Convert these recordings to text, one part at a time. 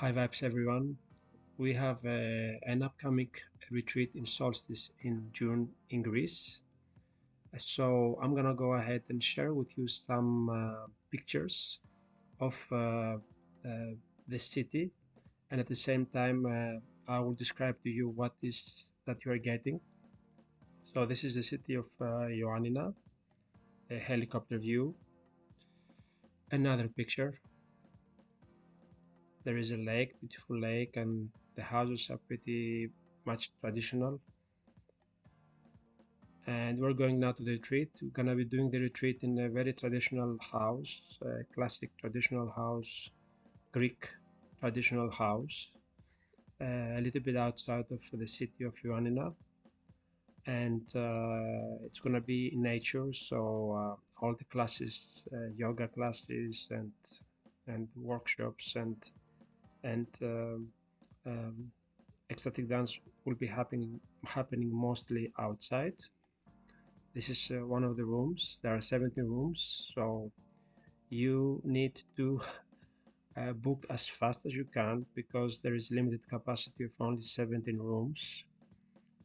Hi vibes everyone. We have uh, an upcoming retreat in Solstice in June in Greece. So I'm gonna go ahead and share with you some uh, pictures of uh, uh the city and at the same time uh, I will describe to you what is that you are getting. So this is the city of uh, Ioannina, a helicopter view. Another picture there is a lake, beautiful lake, and the houses are pretty much traditional. And we're going now to the retreat. We're gonna be doing the retreat in a very traditional house, a classic traditional house, Greek traditional house, uh, a little bit outside of the city of Ioannina. And uh, it's gonna be in nature, so uh, all the classes, uh, yoga classes, and and workshops and and um, um, ecstatic dance will be happening happening mostly outside. This is uh, one of the rooms. There are 17 rooms, so you need to uh, book as fast as you can because there is limited capacity of only 17 rooms.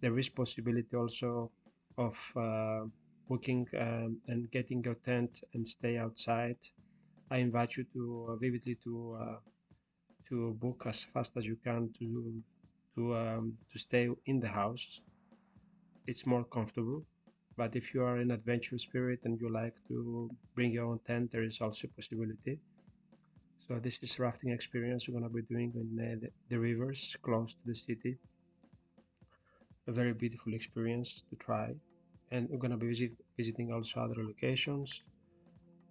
There is possibility also of uh, booking um, and getting your tent and stay outside. I invite you to uh, vividly to uh, to book as fast as you can to to um, to stay in the house. It's more comfortable. But if you are an adventure spirit and you like to bring your own tent, there is also a possibility. So this is rafting experience we're gonna be doing in uh, the, the rivers close to the city. A very beautiful experience to try, and we're gonna be visit, visiting also other locations,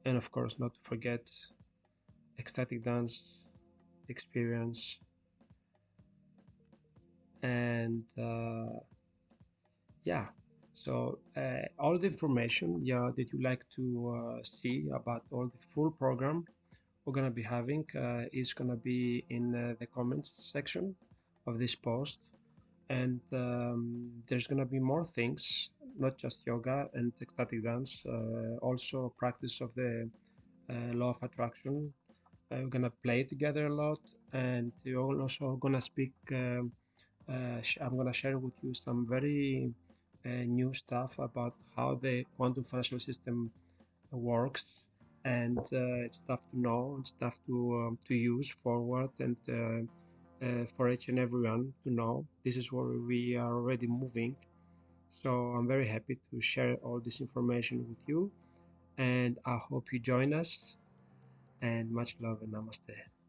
and of course not to forget ecstatic dance experience. And uh, yeah. So uh, all the information yeah that you like to uh, see about all the full program we're gonna be having uh, is gonna be in uh, the comments section of this post. And um, there's gonna be more things not just yoga and ecstatic dance uh, also practice of the law of attraction we're gonna play together a lot and we're also gonna speak um, uh, i'm gonna share with you some very uh, new stuff about how the quantum financial system works and uh, it's stuff to know and stuff to um, to use forward and uh, uh, for each and everyone to know. This is where we are already moving. So i'm very happy to share all this information with you and i hope you join us and much love and namaste.